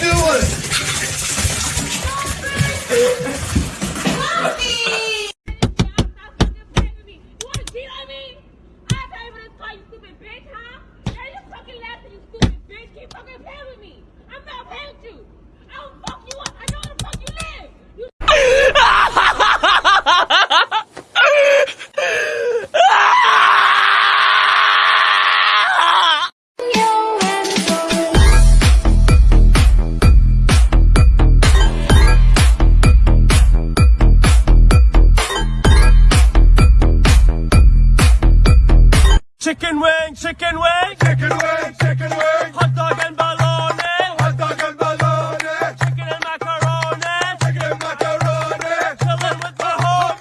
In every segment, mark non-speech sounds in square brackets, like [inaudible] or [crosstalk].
doing? Chicken wing, chicken wing, Chicken wing, chicken wing, hot dog and bologna, hot dog and bologna, chicken and macaroni, chicken and macaroni. chillin' with the home.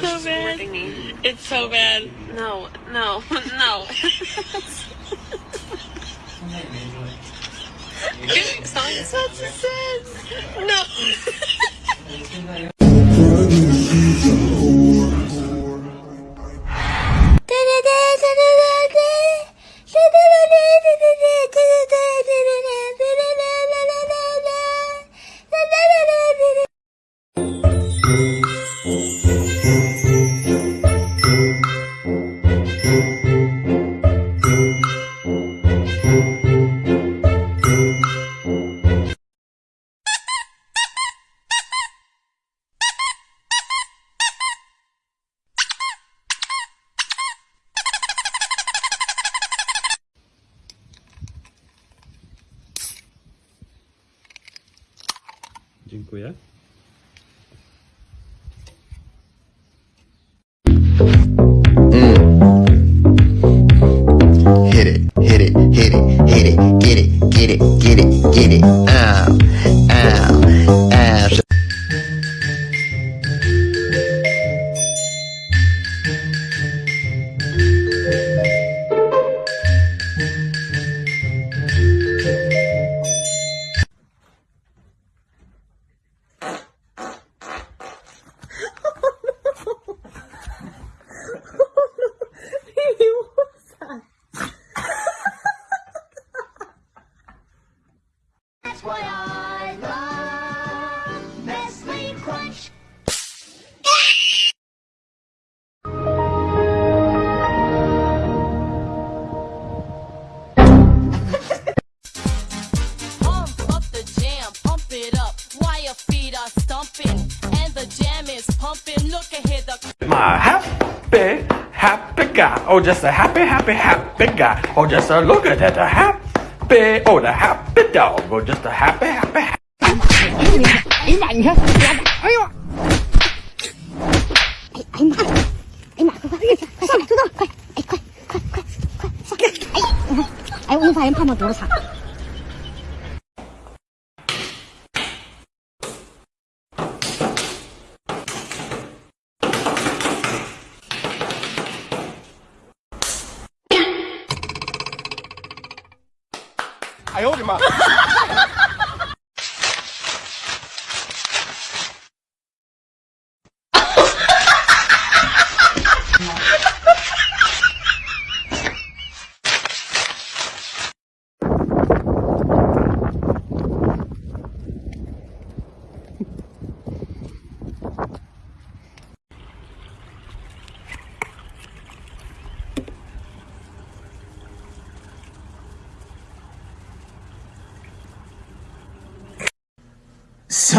so bad. It's so bad. No, no, no. Song such a sense. No. [laughs] [laughs] Dziękuję. It, hit it, hit it, hit it, get it, get it, get it, get it. Oh, just a happy, happy, happy guy. Oh, just a look at that, a happy, oh, the happy dog. Oh, just a happy, happy, happy. 哎呀妈！你看，哎呦！哎哎呀妈！哎呀妈！快快快上来，土豆，快！哎快快快快上！哎你看，哎我发现胖胖肚子长。 哎呦我的妈！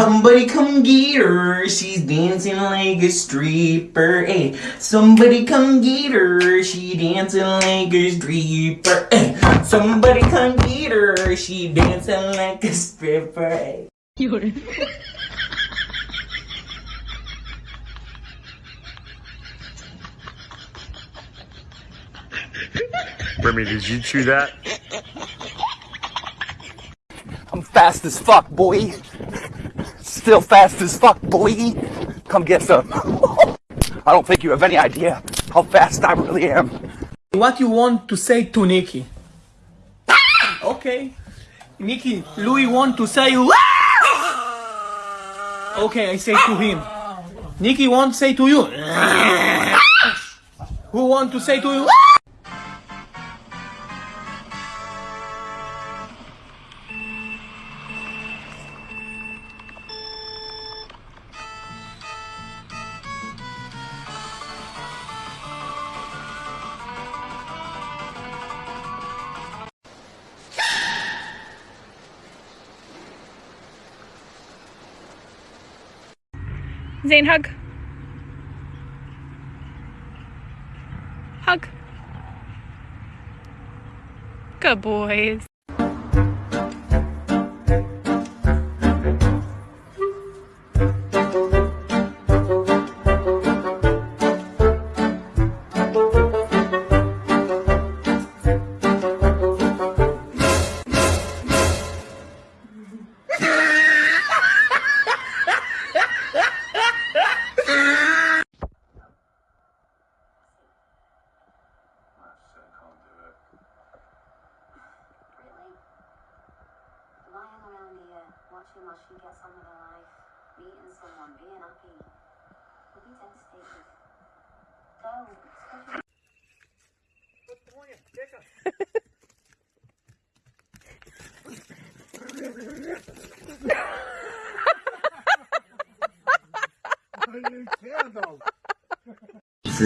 ！Somebody come get her, she's dancing like a stripper. Hey, somebody come get her, she dancing like a stripper. Hey, somebody come get her, she dancing like a stripper. Hey. 有人。Remy, did you chew that? I'm fast as fuck, boy. Still fast as fuck, boy. Come get some. [laughs] I don't think you have any idea how fast I really am. What you want to say to Nikki? [laughs] Okay. Nikki, Louis want to say Okay, I say to him. Nikki want to say to you. [laughs] Who want to say to you? Zane, hug. Hug. Good boys.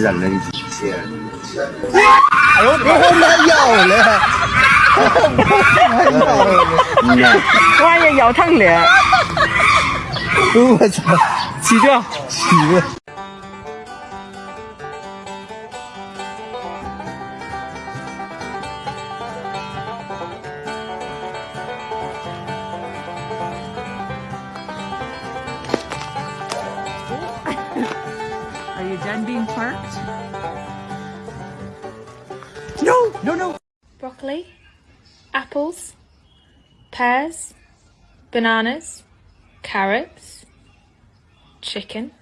忍了一天，哎呦！我他妈了，[laughs] 我他了，妈呀，咬疼了！我操，起跳起！Are you done being parked? No, no, no. Broccoli, apples, pears, bananas, carrots, chicken.